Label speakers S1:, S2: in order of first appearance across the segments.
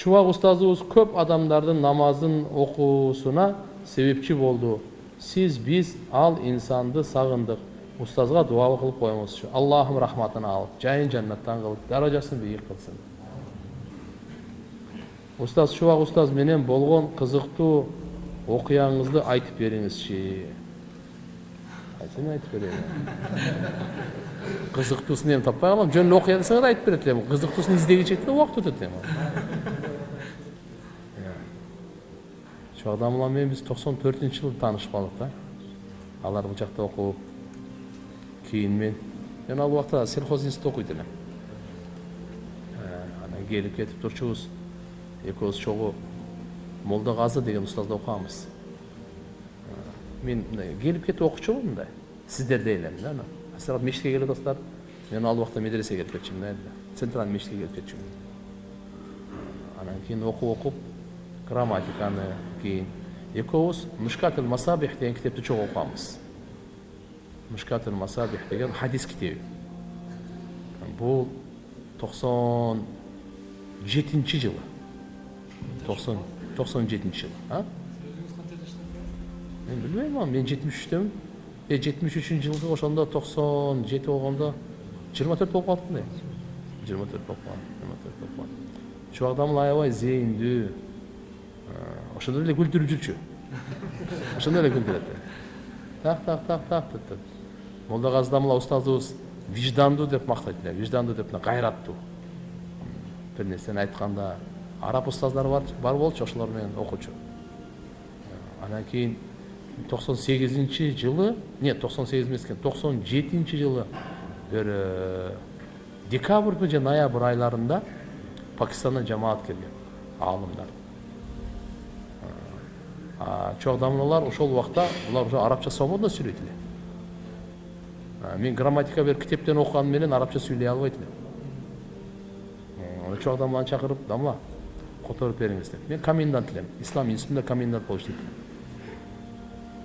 S1: чубак устазыбыз көп адамдардын намазын окуусуна себепчи болду сиз биз ал инсанды сагындык устазга дуа кылып коюңузчу аллахым рахматын алып жайын жаннаттан кылып даражасын бийик кылсын устаз чубак устаз менен болгон кызыктуу окуяңызды айтып бериңизчи кайсыны айтып берейин кызыктуусун эми таппай калам жөн окуя десеңер айтып берет элем кызыктуусун издегенче да убакыт эми чубак дамылар менен биз токсон төртүнчү жылы таанышып калдык да алар бул жакта окуп кийин мен мен ал убакта сельхоз институтта окуйт элем анан келип кетип турчубуз экөөбүз чогуу молдо казы деген устазда окуганбыз мен мындай келип кетип окучумун мындай сиздердей элем да анан силер мечитке келип атасыздар мен ал убакта медресеге келип кетчүмүн да центральный мечитке келип кетчүмүн анан кийин окуп окуп грамматиканы кийин экөөбүз мушкатл масабих деген китепти чогуу окуганбыз мушкатл масабих деген хадис китеби бул токсон жетинчи жылы токсон токсон жетинчи жылы а мен билбейм аны мен жетимиш үчтөмүн э жетимиш үчүнчү жылғы ошондо токсон жети болгондо жыйырма төрт болуп калыптыр да жыйырма төрт болуп калган жыйырма төрт болуп калган чубак аябай зээндүү ошондо эле күлдүрүп жүрчү ошондо эле күлдүрөт так так так так деп молдогази дамла устазыбыз виждандуу деп мактайт эле виждандуу деп мына кайраттуу бир нерсени айтканда араб устаздар бар бар болчу ошолор менен окучу. Анан кийин токсон сегизинчи жылы нет токсон сегиз эмес экен токсон жетинчи жылы бир декабрь же ноябрь айларында пакистандан жамаат келген аалымдар. Чоң дамлалар ошол убакта булар уже арабча свободно сүйлөйт эле мен грамматика бир китептен окуганым менен арабча сүйлөй албайт элем чоң дамланы чакырып дамла которуп бериңиз деп мен комендант элем ислам институтунда комендант болуп иштейт элем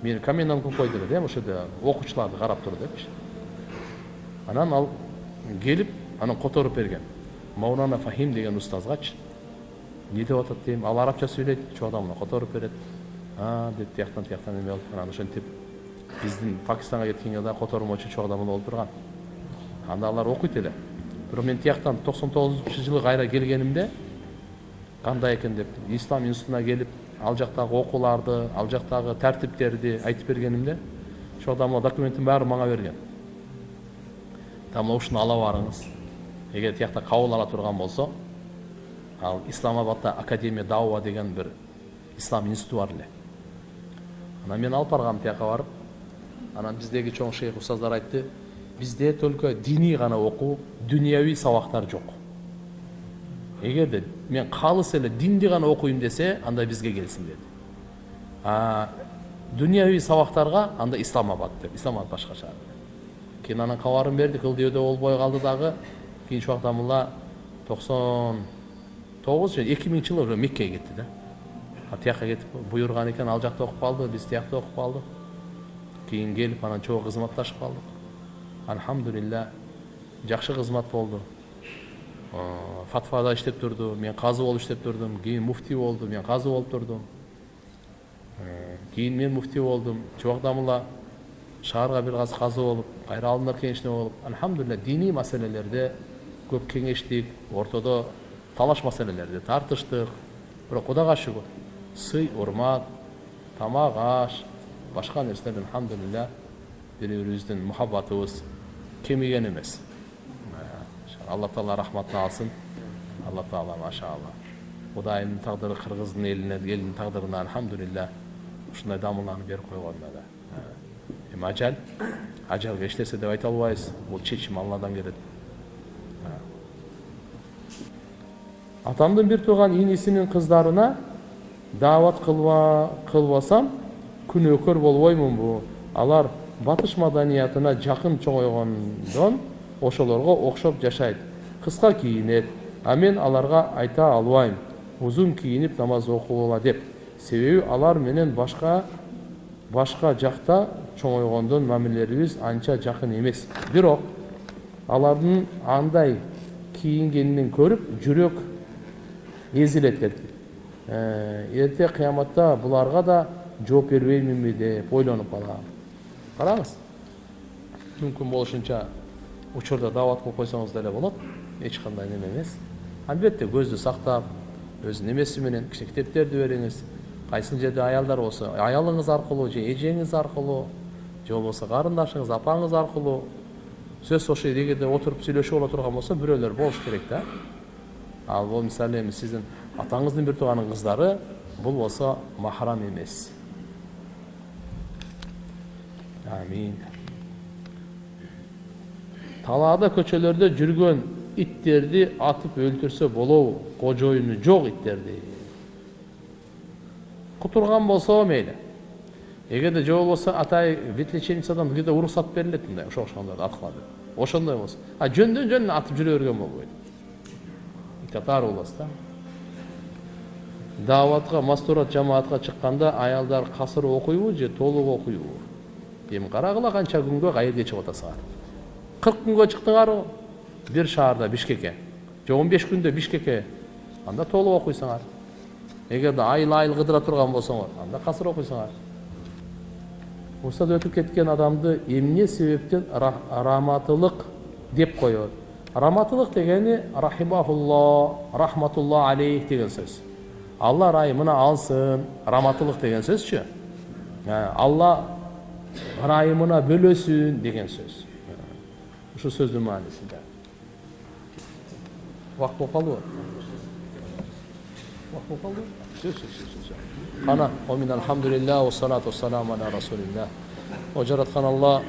S1: мени комендант кылып койду эле да ошол жерде окуучуларды карап тур депчи анан ал келип анан которуп берген маулана фахим деген устазгачы эмне деп атат дейм ал арабча сүйлөйт чоң адамына которуп берет а деп тияктан тияктан эме кылып анан ошентип биздин пакистанга кеткенге дагы котормочу чоң адам болуп турган анда алар окуйт эле бирок мен тияктан токсон тогузунчу жылы кайра келгенимде кандай экен деп ислам институтуна келип ал жактагы окууларды ал жактагы тартиптерди айтып бергенимде ошол адамга документтин баарын мага берген дамла ушуну ала барыңыз эгер тиякта кабыл ала турган болсо ал исламабадта академия дауа деген бир ислам институту бар эле анан мен алып баргам тияка барып анан биздеги чоң шейх устаздар айтты бизде только диний гана окуу дүнияви сабактар жок эгерде мен калыс эле динди гана окуйм десе анда бизге келсин деди а дүнияви сабактарга анда исламабад деп исламабад шаар кийин анан кабарын бердик ылдыйбөдө болбой калды дагы кийин чубактамулла токсон тогуз же эки миңинчи жылы уже меккеге кетти да тияка кетип буйруган экен ал жакта окуп калды биз тиякта окуп калдык кийин келип анан чогуу кызматташып калдык альхамдулилля жакшы кызмат болду фатвада иштеп турду мен казы болуп иштеп турдум кийин муфтий болду мен казы болуп турдум кийин мен муфтий болдум чубак шаарга бир аз казы болуп кайра аалымдар кеңешине болуп альхамдулилля диний маселелерде көп кеңештик ортодо талаш маселелерде тартыштык бирок кудайга шүгүр сый урмат тамак аш башка нерселер альхамдулилля бири бирибиздин мухаббатыбыз кемиген эмес алла таала рахматын алсын алла таала машалла кудайымдын тагдыры кыргыздын элине элинин тагдырына альхамдулилля ушундай дамыланы берип койгон да эми ажал ажалга эч нерсе деп айта албайбыз бул чечим алладан келет атамдын бир тууган инисинин кыздарына даават кылбасам күнөөкөр болбоймунбу. Алар батыш маданиятына жакын чоңойгондон ошолорго окшоп жашайт. Кыска кийинет а мен аларга айта албайм. Узун кийинип намаз окугула деп. Себеби алар менен башка башка жакта чоңойгондон мамилелерибиз анча жакын эмес. Бирок алардын андай кийингенин көрүп жүрөк езилет делди эрте кыяматта буларга да жооп бербейминби деп ойлонуп калам караңыз мүмкүн болушунча учурда даават кылып койсоңуз деле болот эч кандай неме эмес албетте көздү сактап өзүнүн эмеси менен китептерди бериңиз кайсыл жерде аялдар болсо аялыңыз аркылуу же эжеңиз аркылуу же болбосо карындашыңыз апаңыз аркылуу сөз ошол эгерде отуруп сүйлөшүп ала турган болсо бирөөлөр болуш керек да ал бул мисалы эми атаңыздын бир тууганын кыздары бул болсо махрам эмес амин. Талаада көчөлөрдө жүргөн иттерди атып өлтүрсө болобу кожоюну жок иттерди кутурган болсо мейли эгерде же болбосо атай ветлечебницадан где то уруксат берилет мындай ошого окшогондорду аткыла деп ошондой болсо а жөндөн жөн атып жүрө берген болбойт итатаар болосуз да дааватка мастурат жамаатка чыкканда аялдар касыр окуйбу же толук окуйбу эми карагыла канча күнгө каерге чыгып атасыңар кырк күнгө чыктыңарбы бир шаарда бишкекке же он беш күндө бишкекке анда толук окуйсуңар эгерде айыл айыл кыдыра турган болсоңор анда касыр окуйсуңар уруксат өтүп кеткен адамды эмне себептен раматылык деп коет раматылык дегени рахимахулло рахматулла алейх деген сөз алла ырайымына алсын раматылык деген сөзчү алла ырайымына бөлөсүн деген сөз ушул сөздүн маанисинде убакыт болуп калдыбы убакыт болуп калдыбы сөз сөз сөз кана омин алхамдулилля вассалату вассаламу аля расулилля о жараткан алла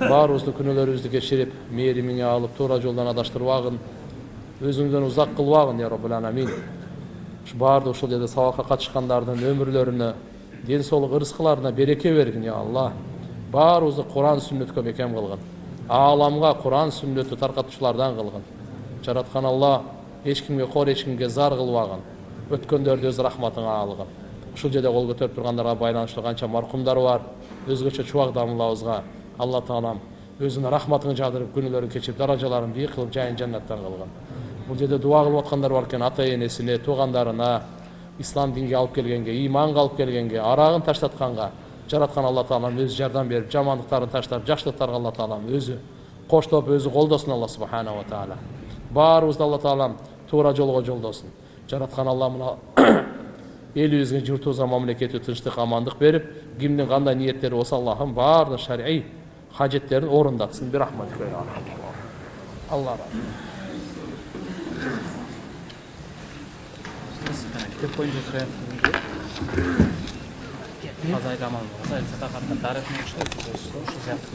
S1: баарыбыздын күнөөлөрүбүздү кечирип мээримиңе алып туура жолдон адаштырбагын өзүңдөн узак кылбагын я роббул аламин баардык ушул жерде сабакка катышкандардын өмүрлөрүнө ден соолук ырыскыларына береке бергин я алла баарыбызды куран сүннөткө бекем кылгын ааламга куран сүннөттү таркатуучулардан кылгын жараткан алла эч кимге кор эч кимге зар кылбагын өткөндөрдү өз рахматыңа алгын ушул жерде кол көтөрүп тургандарга байланыштуу канча маркумдар бар өзгөчө чубак дамылабызга алла таалам өзүнүн рахматын жаудырып күнөөлөрүн кечирип даражаларын бийик кылып жайын жаннаттан кылгын бул жерде дуба кылып аткандар бар экен ата энесине туугандарына ислам динге алып келгенге ыйманга алып келгенге арагын таштатканга жараткан алла таалам өзү жардам берип жамандыктарын таштап жакшылыктарга алла таалам өзү коштоп өзү колдосун алла субханала таала баарыбызды алла таалам туура жолго жолдосун жараткан алла мына элибизге журтубузга мамлекетибизге тынчтык амандык берип кимдин кандай ниеттери болсо аллахым баардык шарий хажеттерин орундатсын бирахматика алла
S2: китеп боюнча сураяттын азайт аман тарыхын ушул сыяктуу